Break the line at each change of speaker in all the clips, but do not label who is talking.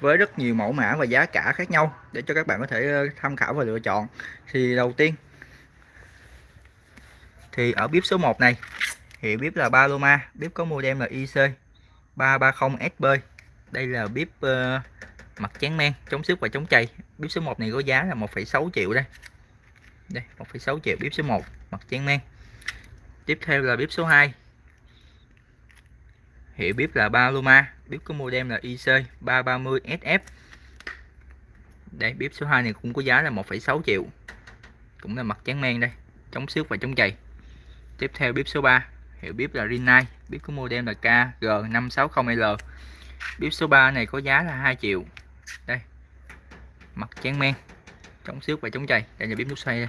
với rất nhiều mẫu mã và giá cả khác nhau để cho các bạn có thể ờ, tham khảo và lựa chọn. Thì đầu tiên thì ở bếp số 1 này thì bếp là Paloma bếp có model là IC 330SB đây là bếp uh, ờ, mặt chán men chống xước và chống chày. Bếp số 1 này có giá là 1,6 triệu đây. Đây 1,6 triệu bếp số 1 mặt chán men. Tiếp theo là bếp số 2 hiệu bếp là Paloma bếp có model là IC 330SF đây bếp số 2 này cũng có giá là 1,6 triệu. Cũng là mặt trắng men đây chống xước và chống chày. Tiếp theo bếp số 3 hiệu bếp là Rinnai. Bếp có model là KG560L bếp số 3 này có giá là 2 triệu. Đây mặt trắng men chống xước và chống chày. Đây là bếp nút xoay đây.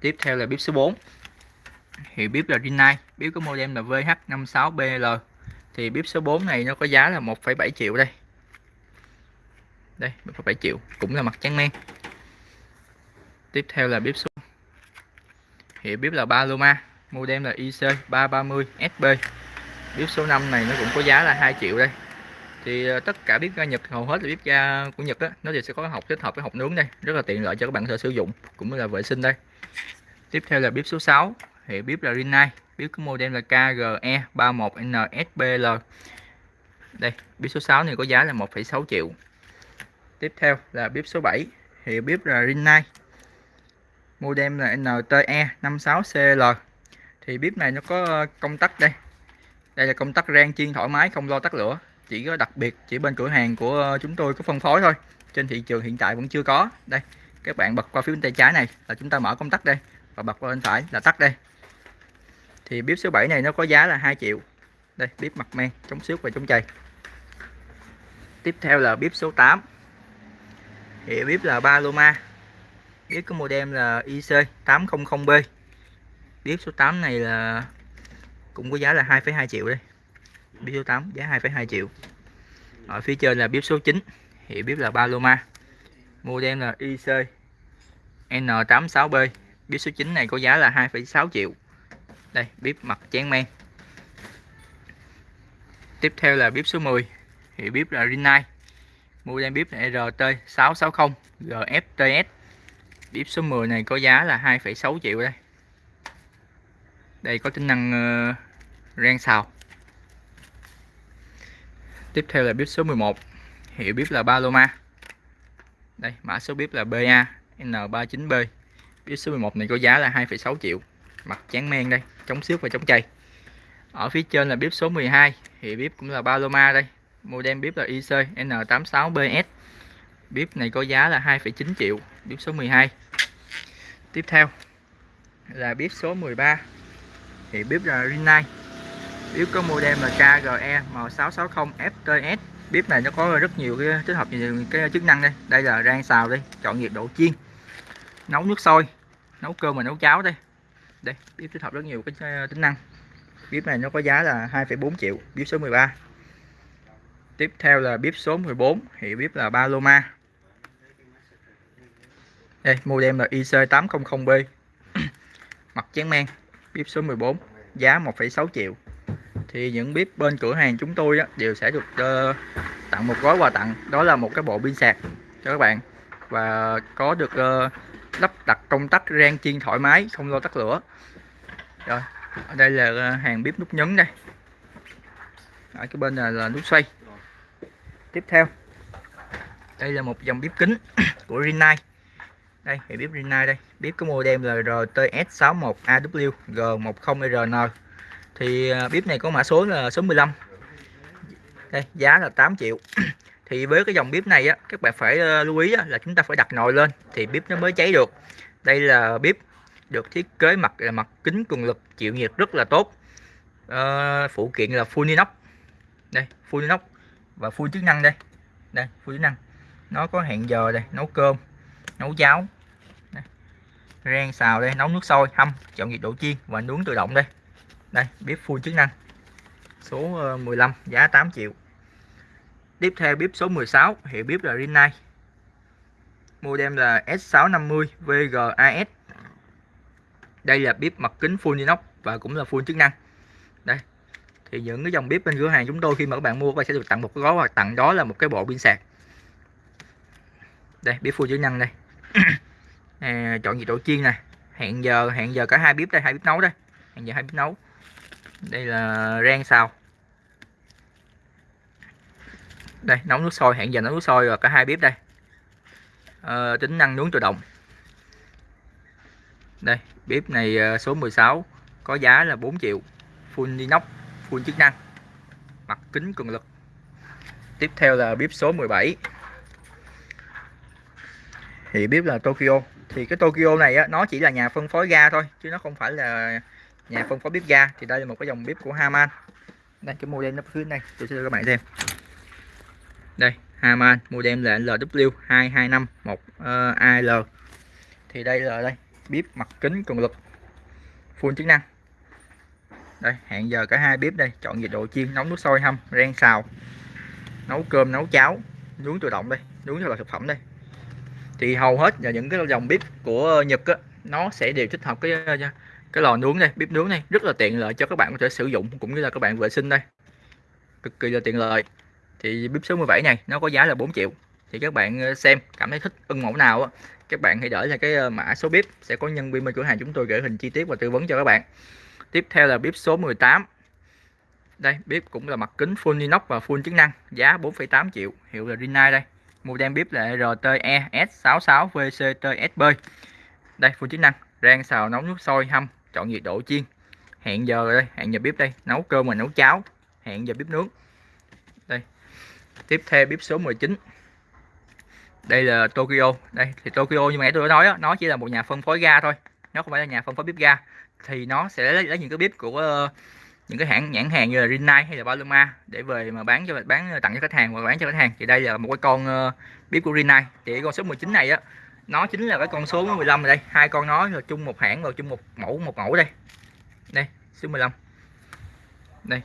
Tiếp theo là bếp số 4 hiệu bếp là Rinnai. Bếp có model là VH56BL thì bếp số 4 này nó có giá là 1,7 triệu đây. Đây 1,7 triệu cũng là mặt trắng men. Tiếp theo là bếp số thì bếp là Paloma model là IC 330 SB bếp số 5 này nó cũng có giá là 2 triệu đây. Thì ờ, tất cả bếp ga Nhật hầu hết là bếp ga của Nhật đó, nó đều sẽ có hộp kết hợp với hộp nướng đây. Rất là tiện lợi cho các bạn có sử dụng cũng là vệ sinh đây. Tiếp theo là bếp số 6 hiệu bếp là Rinnai bếp có model là KGE 31NSBL đây bếp số 6 này có giá là 1,6 triệu. Tiếp theo là bếp số 7 hiệu bếp là Rinnai. Model là NTE 56CL thì bếp này nó có ờ, công tắc đây. Đây là công tắc rang chiên thoải mái không lo tắt lửa. Chỉ có đặc biệt chỉ bên cửa hàng của ờ, chúng tôi có phân phối thôi. Trên thị trường hiện tại vẫn chưa có. Đây các bạn bật qua phía bên tay trái này là chúng ta mở công tắc đây và bật qua bên phải là tắt đây thì bếp số 7 này nó có giá là 2 triệu. Đây bếp mặt men chống xước và chống chày. Tiếp theo là bếp số 8 thì bếp là Paloma bếp có model là IC 800B bếp số 8 này là cũng có giá là 2,2 triệu đây. Bếp số 8 giá 2,2 triệu. Ở phía trên là bếp số 9 thì bếp là Paloma model là IC N86B bếp số 9 này có giá là 2,6 triệu đây bếp mặt chén men. Tiếp theo là bếp số 10 thì bếp là Rinnai. Model bếp là RT660 GFTS bếp số 10 này có giá là 2,6 triệu đây. Đây có tính năng uh, rang xào. Tiếp theo là bếp số 11 hiệu bếp là Paloma. Đây mã số bếp là BA N39B bếp số 11 này có giá là 2,6 triệu mặt chán men đây chống xước và chống chày. Ở phía trên là bếp số 12 thì bếp cũng là Paloma đây. Model bếp là IC N86BS bếp này có giá là 2,9 triệu bếp số 12 tiếp theo là bếp số 13 thì bếp là Rinnai. Bếp có model là KGE M660 FTS bếp này nó có rất nhiều cái tích hợp cái chức năng đây. Đây là rang xào đây chọn nhiệt độ chiên. Nấu nước sôi nấu cơm và nấu cháo đây đây bếp tích hợp rất nhiều cái ờ, tính năng. Bếp này nó có giá là 2,4 triệu bếp số 13 tiếp theo là bếp số 14 hiệu bếp là Paloma. Đây model là IC800B mặt chén men bếp số 14 giá 1,6 triệu. Thì những bếp bên cửa hàng chúng tôi á, đều sẽ được uh, tặng một gói quà tặng. Đó là một cái bộ pin sạc cho các bạn. Và có được uh, lắp đặt công tắc rang chiên thoải mái, không lo tắt lửa. Rồi, ở đây là ờ, hàng bếp nút nhấn đây. Ở cái bên này là nút xoay. Tiếp theo, đây là một dòng bếp kính của Rinnai. Đây, hệ bếp Rinnai đây. Bếp có model là RTS61AW G10RN thì ờ, bếp này có mã số là số 15 đây, giá là 8 triệu thì với cái dòng bếp này á các bạn phải ờ, lưu ý á, là chúng ta phải đặt nồi lên thì bếp nó mới cháy được. Đây là bếp được thiết kế mặt là mặt kính cường lực chịu nhiệt rất là tốt. À, phụ kiện là full inox. Đây full inox và full chức năng đây. Đây full chức năng. Nó có hẹn giờ đây nấu cơm nấu cháo. Đây. rang xào đây nấu nước sôi hâm chọn nhiệt độ chiên và nướng tự động đây. Đây bếp full chức năng. Số ờ, 15 giá 8 triệu tiếp theo bếp số 16 hiệu bếp là Rinnai. Model là S650 VGAS đây là bếp mặt kính full inox và cũng là full chức năng. Đây thì những cái dòng bếp bên cửa hàng chúng tôi khi mà các bạn mua các bạn sẽ được tặng một cái gói hoặc tặng đó là một cái bộ pin sạc. Đây bếp full chức năng đây. À, chọn nhiệt độ chiên này hẹn giờ hẹn giờ cả hai bếp đây hai bếp nấu đây. Hẹn giờ hai bếp nấu. Đây là rang xào đây nấu nước sôi hẹn giờ nấu nước sôi rồi cả hai bếp đây. À, tính năng nướng tự động. Đây bếp này ờ, số 16 có giá là 4 triệu. Full inox full chức năng. Mặt kính cường lực. Tiếp theo là bếp số 17 thì bếp là Tokyo. Thì cái Tokyo này á, nó chỉ là nhà phân phối ga thôi chứ nó không phải là nhà phân phối bếp ga. Thì đây là một cái dòng bếp của Haman. Đây cái model nó phía này tôi sẽ cho các bạn xem đây Haman model là LW2251 uh, AL thì đây là đây bếp mặt kính cường lực full chức năng. Đây hẹn giờ cả hai bếp đây chọn nhiệt độ chiên nóng nước sôi hâm rang xào nấu cơm nấu cháo nướng tự động đây nướng cho là thực phẩm đây. Thì hầu hết là những cái dòng bếp của Nhật á, nó sẽ đều tích hợp cái ờ, cái lò nướng đây bếp nướng này rất là tiện lợi cho các bạn có thể sử dụng cũng như là các bạn vệ sinh đây. Cực kỳ là tiện lợi thì bếp số 17 này nó có giá là 4 triệu. Thì các bạn ờ, xem cảm thấy thích ưng mẫu nào á các bạn hãy để lại cái ờ, mã số bếp sẽ có nhân viên bên cửa hàng chúng tôi gửi hình chi tiết và tư vấn cho các bạn. Tiếp theo là bếp số 18 đây bếp cũng là mặt kính full inox và full chức năng giá 4,8 triệu. Hiệu là Rinnai đây. Model bếp là RTE S66 VCTSB đây full chức năng rang xào nấu nước sôi hâm chọn nhiệt độ chiên. Hẹn giờ đây hẹn giờ bếp đây. Nấu cơm và nấu cháo. Hẹn giờ bếp nướng tiếp theo bếp số 19 đây là Tokyo. Đây thì Tokyo như nãy tôi đã nói đó, nó chỉ là một nhà phân phối ga thôi. Nó không phải là nhà phân phối bếp ga. Thì nó sẽ lấy, lấy những cái bếp của ờ, những cái hãng nhãn hàng như là Rinnai hay là Paloma để về mà bán cho bán tặng cho khách hàng và bán cho khách hàng. Thì đây là một cái con uh, bếp của Rinnai. Thì cái con số 19 này á nó chính là cái con số 15 ở đây. Hai con nó là chung một hãng và chung một mẫu một mẫu đây. Đây số 15 đây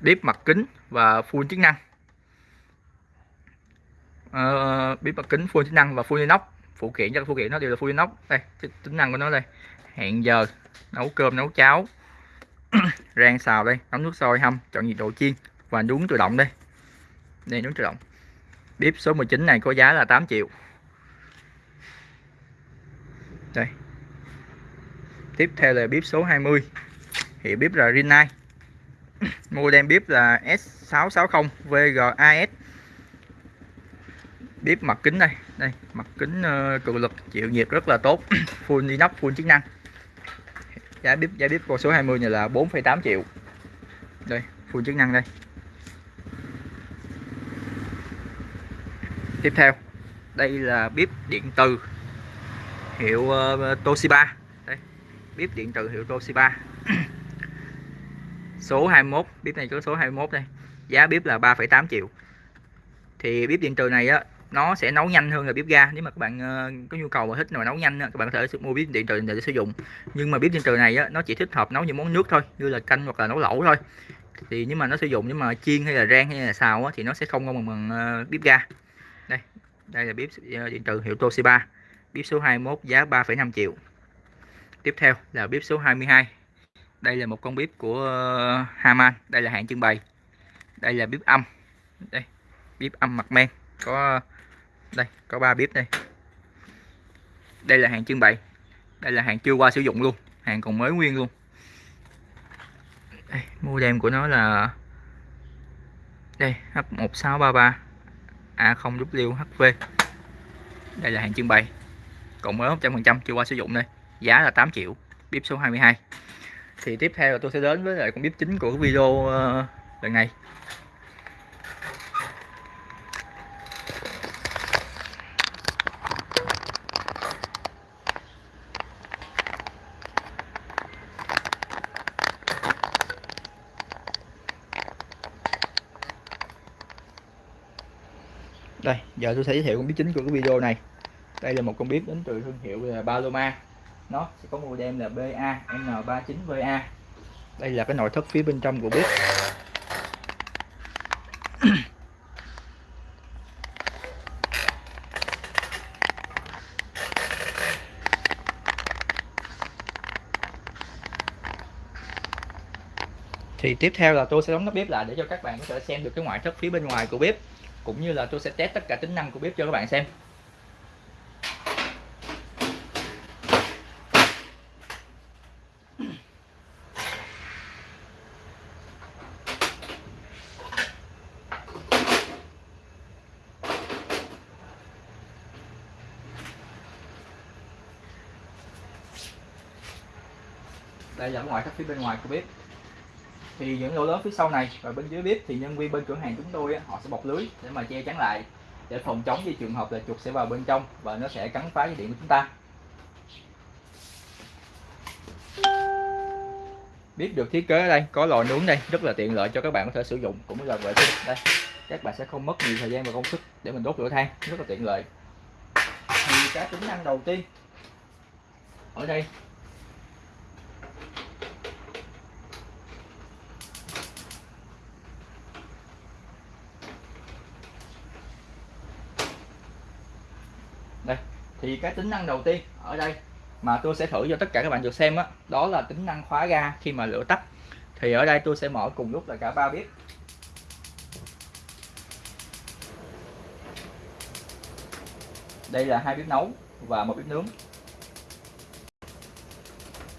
bếp mặt kính và full chức năng. Uh, bếp mặt kính full chức năng và full inox. Phụ kiện cho phụ kiện nó đều là full inox. Đây tính năng của nó đây. Hẹn giờ nấu cơm nấu cháo. Rang xào đây nấu nước sôi hâm chọn nhiệt độ chiên và nướng tự động đây. Đây nướng tự động. Bếp số 19 này có giá là 8 triệu. Đây. Tiếp theo là bếp số 20 hiệu bếp là Rinnai model bếp là S660 VGAS bếp mặt kính đây đây mặt kính ờ, uh, cường lực chịu nhiệt rất là tốt full inox full chức năng. Giá bếp giá bếp con số 20 này là 4,8 triệu. Đây full chức năng đây. Tiếp theo đây là bếp điện từ hiệu uh, Toshiba. Đây bếp điện từ hiệu Toshiba. số 21 bếp này có số 21 đây. Giá bếp là 3,8 triệu. Thì bếp điện từ này á nó sẽ nấu nhanh hơn là bếp ga. Nếu mà các bạn uh, có nhu cầu và thích mà nấu nhanh các bạn có thể mua bếp điện từ để sử dụng. Nhưng mà bếp điện từ này á, nó chỉ thích hợp nấu những món nước thôi như là canh hoặc là nấu lẩu thôi. Thì nhưng mà nó sử dụng nhưng mà chiên hay là rang hay là xào á, thì nó sẽ không ngon bằng, ờ, bằng uh, bếp ga. Đây đây là bếp uh, ờ, điện từ hiệu Toshiba. Bếp số 21 giá 3,5 triệu. Tiếp theo là bếp số 22 đây là một con bếp của ờ, Haman. Đây là hãng trưng bày. Đây là bếp âm. Đây bếp âm mặt men. Có đây có ba bếp đây. Đây là hàng trưng bày. Đây là hàng chưa qua sử dụng luôn. Hàng còn mới nguyên luôn. Đây, đem của nó là đây H1633 A0WHV đây là hàng trưng bày. Còn mới 100% chưa qua sử dụng đây. Giá là 8 triệu bếp số 22 thì tiếp theo là tôi sẽ đến với lại con bếp chính của video ờ, lần này. Đây, giờ tôi sẽ giới thiệu con bếp chính của cái video này. Đây là một con bếp đến từ thương hiệu là Paloma nó sẽ có model là BA N39VA đây là cái nội thất phía bên trong của bếp. Thì tiếp theo là tôi sẽ đóng nắp bếp lại để cho các bạn có thể xem được cái ngoại thất phía bên ngoài của bếp, cũng như là tôi sẽ test tất cả tính năng của bếp cho các bạn xem. Ngoài các ngoại phía bên ngoài của bếp. Thì những lỗ lớn phía sau này và bên dưới bếp thì nhân viên bên cửa hàng chúng tôi họ sẽ bọc lưới để mà che chắn lại, để phòng chống với trường hợp là chuột sẽ vào bên trong và nó sẽ cắn phá dây điện của chúng ta. Bếp được thiết kế ở đây, có lò nướng đây, rất là tiện lợi cho các bạn có thể sử dụng cũng là vệ sinh. Đây, các bạn sẽ không mất nhiều thời gian và công sức để mình đốt lửa than, rất là tiện lợi. Thì các tính năng đầu tiên, ở đây đây thì cái tính năng đầu tiên ở đây mà tôi sẽ thử cho tất cả các bạn được xem đó, đó, là tính năng khóa ga khi mà lửa tắt. Thì ở đây tôi sẽ mở cùng lúc là cả ba bếp. Đây là hai bếp nấu và một bếp nướng.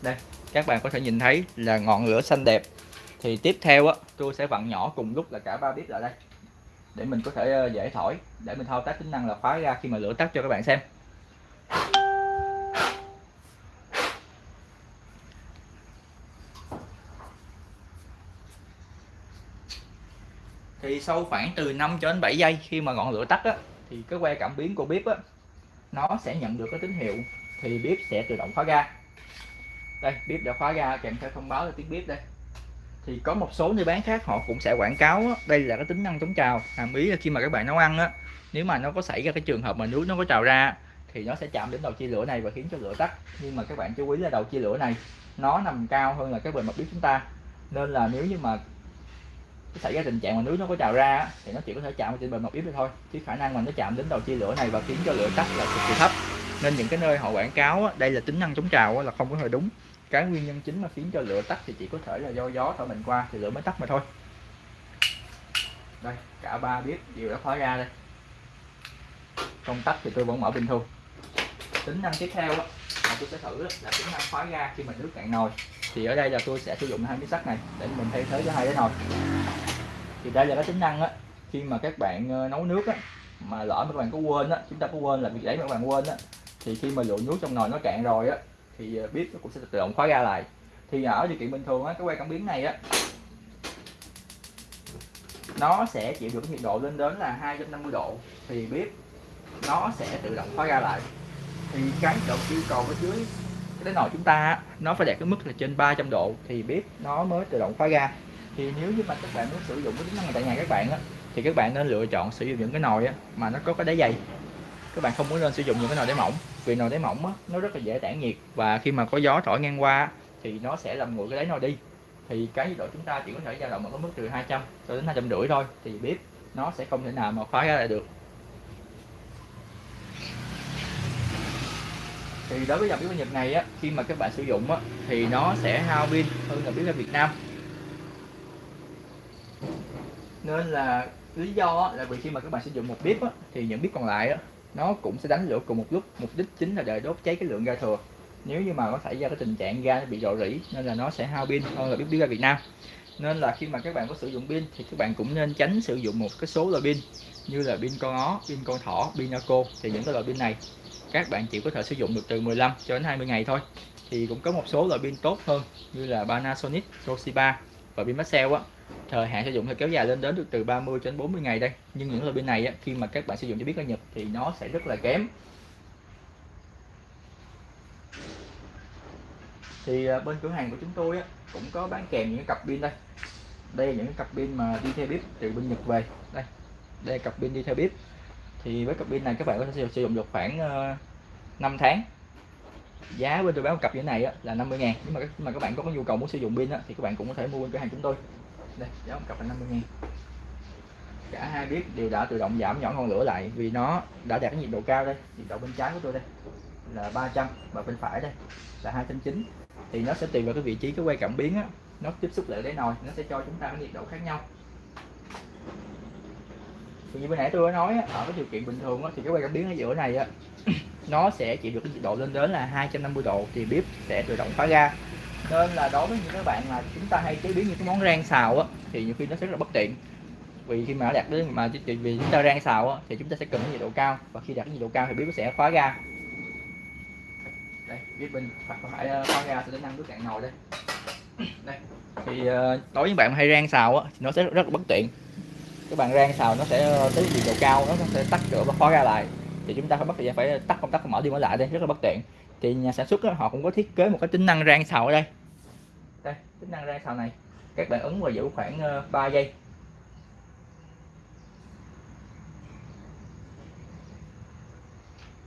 Đây các bạn có thể nhìn thấy là ngọn lửa xanh đẹp. Thì tiếp theo á tôi sẽ vặn nhỏ cùng lúc là cả ba bếp lại đây để mình có thể ờ, dễ thổi để mình thao tác tính năng là khóa ra khi mà lửa tắt cho các bạn xem. Sau khoảng từ 5 cho đến 7 giây khi mà ngọn lửa tắt á, thì cái que cảm biến của bếp á, nó sẽ nhận được cái tín hiệu thì bếp sẽ tự động khóa ga. Đây bếp đã khóa ga kèm theo thông báo là tiếng bếp đây. Thì có một số nơi bán khác họ cũng sẽ quảng cáo á, đây là cái tính năng chống trào. Hàm ý là khi mà các bạn nấu ăn á nếu mà nó có xảy ra cái trường hợp mà nước nó có trào ra thì nó sẽ chạm đến đầu chia lửa này và khiến cho lửa tắt. Nhưng mà các bạn chú ý là đầu chia lửa này nó nằm cao hơn là cái bề mặt bếp chúng ta. Nên là nếu như mà xảy ra tình trạng mà nước nó có trào ra thì nó chỉ có thể chạm trên bề mặt bếp thôi. Chứ khả năng mà nó chạm đến đầu chia lửa này và khiến cho lửa tắt là cực kỳ thấp. Nên những cái nơi họ quảng cáo đây là tính năng chống trào là không có hề đúng. Cái nguyên nhân chính mà khiến cho lửa tắt thì chỉ có thể là do gió thổi mình qua thì lửa mới tắt mà thôi. Đây, cả ba bếp đều đã khóa ra đây. Công tắc thì tôi vẫn mở bình thường tính năng tiếp theo mà tôi sẽ thử là tính năng khóa ga khi mà nước cạn nồi thì ở đây là tôi sẽ sử dụng hai miếng sắt này để mình thay thế cho hai cái nồi. Thì đây là cái tính năng á, khi mà các bạn ờ, nấu nước á, mà lỡ mà các bạn có quên á, chúng ta có quên là việc đấy mà các bạn quên á, thì khi mà lượng nước trong nồi nó cạn rồi á, thì ờ, bếp nó cũng sẽ tự động khóa ra lại. Thì ở điều kiện bình thường á, cái que cảm biến này á, nó sẽ chịu được nhiệt độ lên đến là 250 độ, thì bếp nó sẽ tự động khóa ra lại. Thì cái độ yêu cầu ở dưới cái nồi chúng ta nó phải đạt cái mức là trên 300 độ thì bếp nó mới tự động khóa ga thì nếu như mà các bạn muốn sử dụng cái tính năng này tại nhà các bạn á thì các bạn nên lựa chọn sử dụng những cái nồi á mà nó có cái đáy dày. Các bạn không muốn nên sử dụng những cái nồi đáy mỏng vì nồi đáy mỏng á, nó rất là dễ tản nhiệt và khi mà có gió thổi ngang qua thì nó sẽ làm nguội cái đáy nồi đi. Thì cái nhiệt độ chúng ta chỉ có thể dao động ở cái mức từ 200 cho đến 200 rưỡi thôi thì bếp nó sẽ không thể nào mà khóa ra lại được. Thì đối với dòng bếp Nhật này á khi mà các bạn sử dụng á thì nó sẽ hao pin hơn là bếp ở Việt Nam. Nên là lý do là vì khi mà các bạn sử dụng một bếp á, thì những bếp còn lại á, nó cũng sẽ đánh lửa cùng một lúc. Mục đích chính là để đốt cháy cái lượng ga thừa. Nếu như mà có xảy ra cái tình trạng ga bị rò rỉ nên là nó sẽ hao pin hơn là bếp bếp ga Việt Nam. Nên là khi mà các bạn có sử dụng pin thì các bạn cũng nên tránh sử dụng một cái số loại pin như là pin con ó, pin con thỏ, pin Naco thì những cái loại pin này các bạn chỉ có thể sử dụng được từ 15 cho đến 20 ngày thôi. Thì cũng có một số loại pin tốt hơn như là Panasonic, Toshiba và pin Maxell á. Thời hạn sử dụng thì kéo dài lên đến được từ 30 đến 40 ngày đây. Nhưng những loại pin này á, khi mà các bạn sử dụng cho biết ở Nhật thì nó sẽ rất là kém. Thì à, bên cửa hàng của chúng tôi á, cũng có bán kèm những cặp pin đây. Đây là những cặp pin mà đi theo bếp từ bên Nhật về. Đây đây là cặp pin đi theo bếp thì với cặp pin này các bạn có thể sử dụng được khoảng ờ, 5 tháng. Giá bên tôi bán một cặp như thế này á, là 50 ngàn. Nhưng mà các, mà các bạn có nhu cầu muốn sử dụng pin á, thì các bạn cũng có thể mua bên cửa hàng chúng tôi. Đây giá một cặp là 50 ngàn. Cả hai bếp đều đã tự động giảm nhỏ ngọn lửa lại vì nó đã đạt cái nhiệt độ cao đây. Nhiệt độ bên trái của tôi đây là 300 và bên phải đây là 290 thì nó sẽ tùy vào cái vị trí cái quay cảm biến á nó tiếp xúc lại đáy nồi nó sẽ cho chúng ta cái nhiệt độ khác nhau thì như bên nãy tôi đã nói ở cái điều kiện bình thường thì cái quay cảm biến ở giữa này á nó sẽ chịu được cái nhiệt độ lên đến là 250 độ thì bếp sẽ tự động khóa ga nên là đối với những các bạn mà chúng ta hay chế biến những cái món rang xào á thì nhiều khi nó sẽ rất là bất tiện. Vì khi mà đạt đến mà vì chúng ta rang xào á, thì chúng ta sẽ cần cái nhiệt độ cao. Và khi đạt cái nhiệt độ cao thì bếp sẽ khóa ga đây bếp bên phải khóa ờ, ga sẽ đến năng nước cạn nồi đây. Đây thì ờ, đối với bạn hay rang xào á, thì nó sẽ rất là bất tiện cái bàn rang xào nó sẽ ờ, tới nhiệt độ cao nó sẽ tắt lửa và khóa ra lại. Thì chúng ta phải bắt thời gian phải tắt công tắc mở đi mở lại đây rất là bất tiện. Thì nhà sản xuất đó, họ cũng có thiết kế một cái tính năng rang xào ở đây. Đây tính năng rang xào này. Các bạn ấn và giữ khoảng ờ, 3 giây.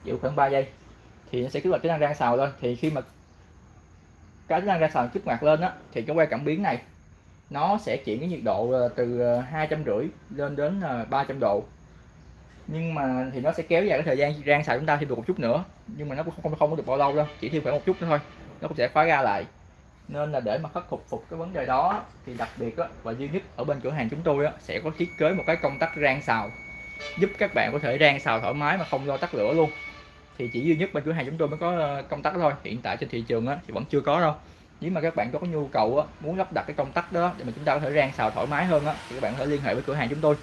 Giữ khoảng 3 giây. Thì nó sẽ kích hoạt tính năng rang xào lên thì khi mà cái tính năng rang xào kích hoạt lên á thì cái que cảm biến này nó sẽ chuyển cái nhiệt độ ờ, từ ờ, hai trăm rưỡi lên đến ờ, 300 độ. Nhưng mà thì nó sẽ kéo dài cái thời gian rang xào chúng ta thêm được một chút nữa. Nhưng mà nó cũng không không có được bao lâu đâu chỉ thêm khoảng một chút nữa thôi. Nó cũng sẽ khóa ra lại. Nên là để mà khắc phục phục cái vấn đề đó thì đặc biệt đó, và duy nhất ở bên cửa hàng chúng tôi đó, sẽ có thiết kế một cái công tắc rang xào. Giúp các bạn có thể rang xào thoải mái mà không lo tắt lửa luôn. Thì chỉ duy nhất bên cửa hàng chúng tôi mới có công tắc thôi. Hiện tại trên thị trường á, thì vẫn chưa có đâu nếu mà các bạn có nhu cầu á, muốn lắp đặt cái công tắc đó để mà chúng ta có thể rang xào thoải mái hơn á, thì các bạn có thể liên hệ với cửa hàng chúng tôi.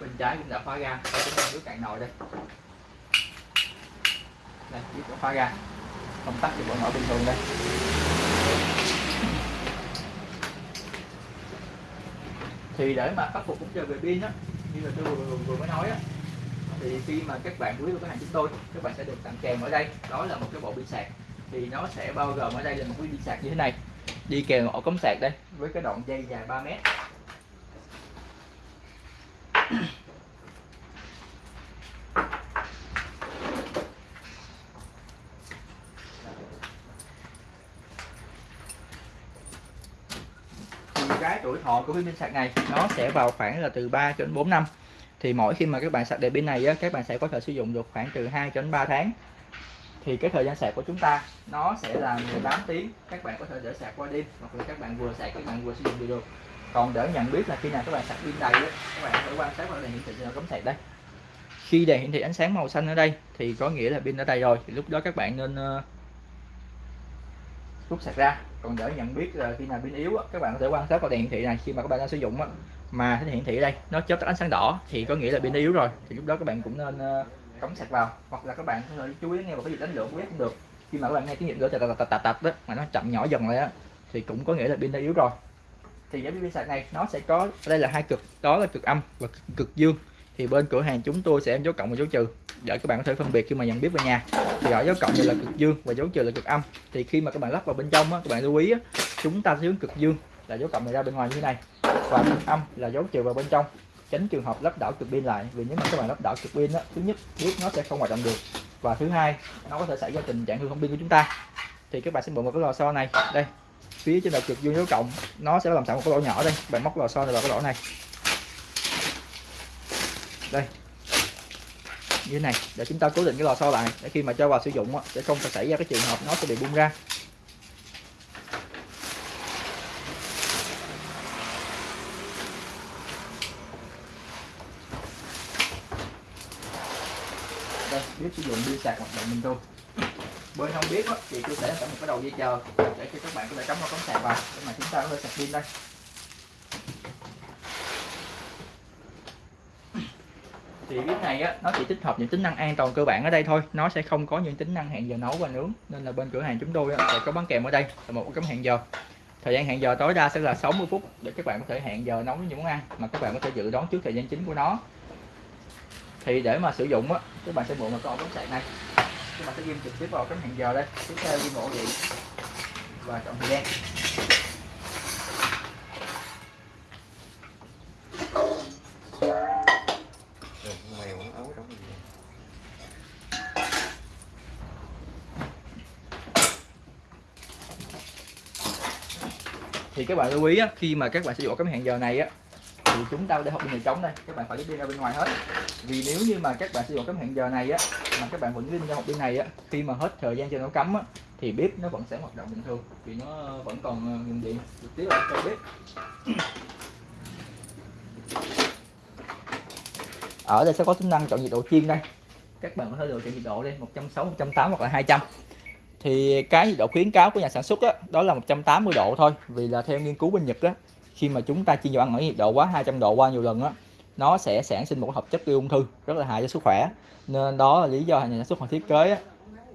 Bên trái cũng đã khóa ra chúng ta nước cạn nồi đây. Đây biết khóa ra công tắc thì vẫn mở bình thường đây. Thì để mà khắc phục cũng chờ về pin á như là tôi vừa, vừa, mới nói á thì khi mà các bạn quý của cửa hàng chúng tôi các bạn sẽ được tặng kèm ở đây. Đó là một cái bộ pin sạc thì nó sẽ bao gồm ở đây là một cái pin sạc như thế này. Đi kèm ổ cắm sạc đây với cái đoạn dây dài 3 mét. Cái tuổi thọ của cái pin sạc này nó sẽ vào khoảng là từ 3 cho đến 4 năm. Thì mỗi khi mà các bạn sạc đèn pin này á, các bạn sẽ có thể sử dụng được khoảng từ 2 cho đến 3 tháng thì cái thời gian sạc của chúng ta nó sẽ là 18 tiếng. Các bạn có thể để sạc qua đêm hoặc là các bạn vừa sạc các bạn vừa sử dụng được còn để nhận biết là khi nào các bạn sạc pin đầy các bạn phải quan sát vào đèn hiển thị nó cấm sạc đây. Khi đèn hiển thị ánh sáng màu xanh ở đây thì có nghĩa là pin đã đầy rồi. Thì lúc đó các bạn nên uh, rút sạc ra. Còn để nhận biết là khi nào pin yếu á, các bạn có thể quan sát vào đèn hiển thị này khi mà các bạn đang sử dụng á, mà cái hiển thị ở đây nó chớp tắt ánh sáng đỏ thì có nghĩa là pin yếu rồi. Thì lúc đó các bạn cũng nên uh, cắm sạc vào hoặc là các bạn có thể chú ý nghe vào cái gì đánh lượng cũng được. Khi mà các bạn nghe tiếng nhịp lửa tạt tạt tạt tạt đó mà nó chậm nhỏ dần lại á thì cũng có nghĩa là pin đã yếu rồi. Thì cái pin sạc này nó sẽ có đây là hai cực đó là cực âm và cực dương. Thì bên cửa hàng chúng tôi sẽ dấu cộng và dấu trừ. Để các bạn có thể phân biệt khi mà nhận biết về nhà thì ở dấu cộng này là cực dương và dấu trừ là cực âm. Thì khi mà các bạn lắp vào bên trong á, các bạn lưu ý á, chúng ta sẽ hướng cực dương là dấu cộng này ra bên ngoài như thế này và cực âm là dấu trừ vào bên trong tránh trường hợp lắp đảo cực pin lại, vì nếu mà các bạn lắp đảo cực pin đó thứ nhất biết nó sẽ không hoạt động được, và thứ hai, nó có thể xảy ra tình trạng hư hỏng pin của chúng ta. Thì các bạn sẽ mượn một cái lò xo này, đây, phía trên đầu cực dương dấu cộng, nó sẽ làm sẵn một cái lỗ nhỏ đây, bạn móc lò xo này vào cái lỗ này. Đây, như thế này, để chúng ta cố định cái lò xo lại, để khi mà cho vào sử dụng sẽ không phải xảy ra cái trường hợp nó sẽ bị bung ra đây biết sử dụng pin sạc hoạt động bình thường. Bên không biết thì tôi sẽ một cái đầu dây chờ để cho các bạn có thể cắm vào cắm sạc vào để mà chúng ta có thể sạc pin đây. Thì bếp này á nó chỉ tích hợp những tính năng an toàn cơ bản ở đây thôi. Nó sẽ không có những tính năng hẹn giờ nấu và nướng. Nên là bên cửa hàng chúng tôi á, sẽ có bán kèm ở đây là một cái hẹn giờ. Thời gian hẹn giờ tối đa sẽ là 60 phút để các bạn có thể hẹn giờ nấu những món ăn mà các bạn có thể dự đoán trước thời gian chính của nó thì để mà sử dụng á các bạn sẽ mượn một ổ cắm sạc này. Các bạn sẽ ghim trực tiếp vào cái hẹn giờ đây. Tiếp theo ghim ổ điện và chọn thời gian. Thì các bạn lưu ý á, khi mà các bạn sử dụng cái hẹn giờ này á thì chúng ta để hộp pin này trống đây. Các bạn phải lấy pin ra bên ngoài hết. Vì nếu như mà các bạn sử dụng cái hẹn giờ này á mà các bạn vẫn pin ra hộp pin này á khi mà hết thời gian cho nó cắm á thì bếp nó vẫn sẽ hoạt động bình thường. Vì nó vẫn còn ờ, nguồn điện. Trực tiếp ở trong bếp ở đây sẽ có tính năng chọn nhiệt độ chiên đây. Các bạn có thể lựa chọn nhiệt độ đây 160 180 hoặc là 200 thì cái nhiệt độ khuyến cáo của nhà sản xuất đó, đó là 180 độ thôi. Vì là theo nghiên cứu bên Nhật đó khi mà chúng ta chiên dầu ăn ở nhiệt độ quá 200 độ qua nhiều lần á nó sẽ sản sinh một hợp chất gây ung thư rất là hại cho sức khỏe. Nên đó là lý do nhà sản xuất họ thiết kế á,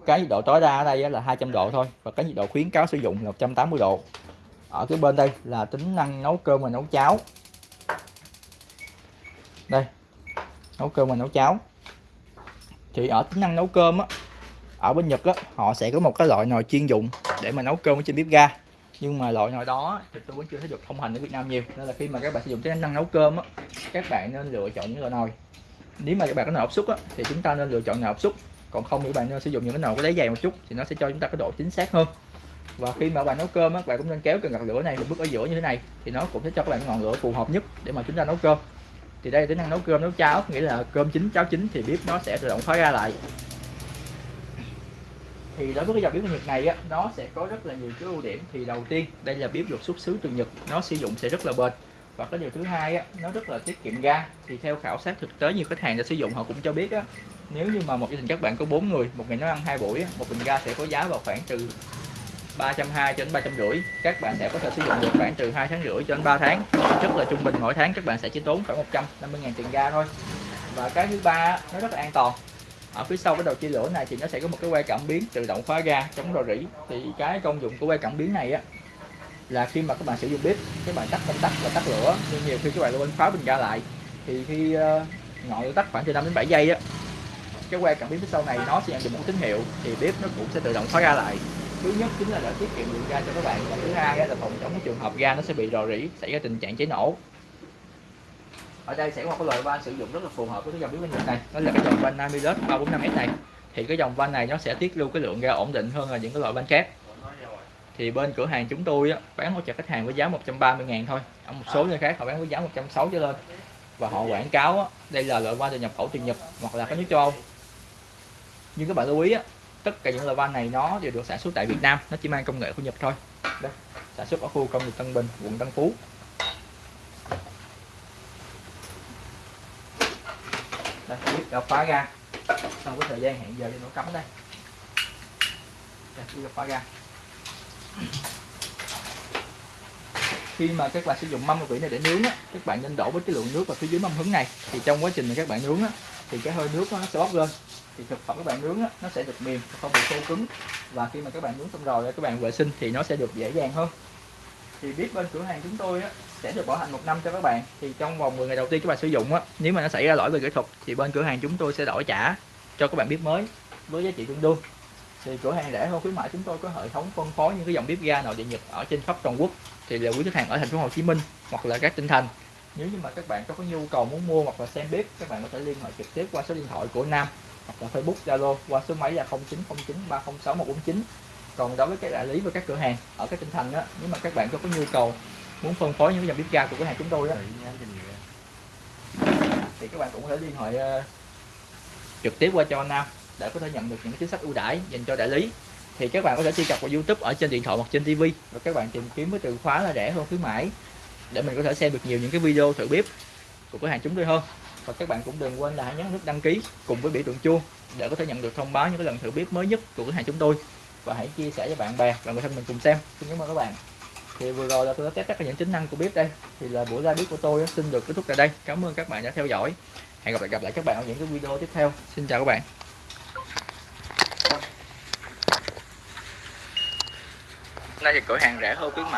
cái nhiệt độ tối đa ở đây là 200 độ thôi và cái nhiệt độ khuyến cáo sử dụng là 180 độ. Ở cái bên đây là tính năng nấu cơm và nấu cháo. Đây nấu cơm và nấu cháo. Thì ở tính năng nấu cơm á ở bên Nhật á họ sẽ có một cái loại nồi chuyên dụng để mà nấu cơm ở trên bếp ga nhưng mà loại nồi đó thì tôi vẫn chưa thấy được thông hành ở Việt Nam nhiều. Nên là khi mà các bạn sử dụng cái năng nấu cơm á, các bạn nên lựa chọn những loại nồi. Nếu mà các bạn có nồi áp suất á, thì chúng ta nên lựa chọn nồi áp suất. Còn không thì các bạn nên sử dụng những cái nồi có đáy dày một chút, thì nó sẽ cho chúng ta cái độ chính xác hơn. Và khi mà bạn nấu cơm á, bạn cũng nên kéo cần gạt lửa này một bước ở giữa như thế này, thì nó cũng sẽ cho các bạn ngọn lửa phù hợp nhất để mà chúng ta nấu cơm. Thì đây là tính năng nấu cơm nấu cháo, nghĩa là cơm chín, cháo chín, thì bếp nó sẽ tự động khóa ra lại thì đối với cái dòng bếp Nhật này á nó sẽ có rất là nhiều cái ưu điểm. Thì đầu tiên đây là bếp được xuất xứ từ Nhật nó sử dụng sẽ rất là bền. Và cái điều thứ hai á nó rất là tiết kiệm ga. Thì theo khảo sát thực tế nhiều khách hàng đã sử dụng họ cũng cho biết á nếu như mà một gia đình các bạn có bốn người một ngày nó ăn hai buổi á, một bình ga sẽ có giá vào khoảng từ 320 cho đến 350 các bạn sẽ có thể sử dụng được khoảng từ 2 tháng rưỡi cho đến 3 tháng. Rất là trung bình mỗi tháng các bạn sẽ chỉ tốn khoảng 150 ngàn tiền ga thôi. Và cái thứ ba nó rất là an toàn ở phía sau cái đầu chia lửa này thì nó sẽ có một cái que cảm biến tự động khóa ga chống rò rỉ. Thì cái công dụng của que cảm biến này á, là khi mà các bạn sử dụng bếp, các bạn tắt công tắc và tắt lửa, nhưng nhiều khi các bạn quên khóa bình ga lại, thì khi ờ, ngọn lửa tắt khoảng từ 5 đến 7 giây á, cái que cảm biến phía sau này nó sẽ nhận được một tín hiệu thì bếp nó cũng sẽ tự động khóa ga lại. Thứ nhất chính là để tiết kiệm điện ga cho các bạn, và thứ hai là phòng chống cái trường hợp ga nó sẽ bị rò rỉ, xảy ra tình trạng cháy nổ ở đây sẽ có một cái loại van sử dụng rất là phù hợp với cái dòng bếp bên Nhật này. Đó là cái dòng van Namilus 345S này. Thì cái dòng van này nó sẽ tiết lưu cái lượng ga ổn định hơn là những cái loại van khác. Thì bên cửa hàng chúng tôi á, bán hỗ trợ khách hàng với giá 130 ngàn thôi. Ở một số nơi khác họ bán với giá 160 trở lên. Và họ quảng cáo á, đây là loại van từ nhập khẩu từ Nhật hoặc là các nước châu Âu. Nhưng các bạn lưu ý á, tất cả những loại van này nó đều được sản xuất tại Việt Nam. Nó chỉ mang công nghệ của Nhật thôi. Đây sản xuất ở khu công nghiệp Tân Bình quận Tân Phú. Đập phá ra. Sau cái thời gian hẹn giờ thì nó cấm đây. Đây đập phá ra. Khi mà các bạn sử dụng mâm vị này để nướng á, các bạn nên đổ với cái lượng nước vào phía dưới mâm hứng này. Thì trong quá trình mà các bạn nướng á, thì cái hơi nước nó sẽ bốc lên. Thì thực phẩm các bạn nướng á, nó sẽ được mềm không bị khô cứng. Và khi mà các bạn nướng xong rồi các bạn vệ sinh thì nó sẽ được dễ dàng hơn thì biết bên cửa hàng chúng tôi á, sẽ được bảo hành một năm cho các bạn. Thì trong vòng 10 ngày đầu tiên các bạn sử dụng á, nếu mà nó xảy ra lỗi về kỹ thuật thì bên cửa hàng chúng tôi sẽ đổi trả cho các bạn bếp mới với giá trị tương đương. Thì cửa hàng rẻ hơn khuyến mại chúng tôi có hệ thống phân phối những cái dòng bếp ga nội địa nhật ở trên khắp toàn quốc. Thì là quý khách hàng ở thành phố Hồ Chí Minh hoặc là các tỉnh thành. Nếu như mà các bạn có cái nhu cầu muốn mua hoặc là xem bếp các bạn có thể liên hệ trực tiếp qua số điện thoại của Nam hoặc là Facebook Zalo qua số máy là 0909 306 149 còn đối với các đại lý và các cửa hàng ở các tỉnh thành á nếu mà các bạn có, có nhu cầu muốn phân phối những dòng bếp ga của cửa hàng chúng tôi á thì các bạn cũng có thể liên hệ uh, trực tiếp qua cho Nam để có thể nhận được những chính sách ưu đãi dành cho đại lý. Thì các bạn có thể truy cập vào YouTube ở trên điện thoại hoặc trên TV và các bạn tìm kiếm với từ khóa là rẻ hơn khuyến mãi để mình có thể xem được nhiều những cái video thử bếp của cửa hàng chúng tôi hơn. Và các bạn cũng đừng quên là hãy nhấn nút đăng ký cùng với biểu tượng chuông để có thể nhận được thông báo những cái lần thử bếp mới nhất của cửa hàng chúng tôi và hãy chia sẻ cho bạn bè và người thân mình cùng xem. Xin cảm ơn các bạn. Thì vừa rồi là tôi đã test tất cả những tính năng của bếp đây. Thì là buổi ra bếp của tôi xin được kết thúc tại đây. Cảm ơn các bạn đã theo dõi. Hẹn gặp lại gặp lại các bạn ở những cái video tiếp theo. Xin chào các bạn. Nay thì cửa hàng rẻ hơn khuyến mại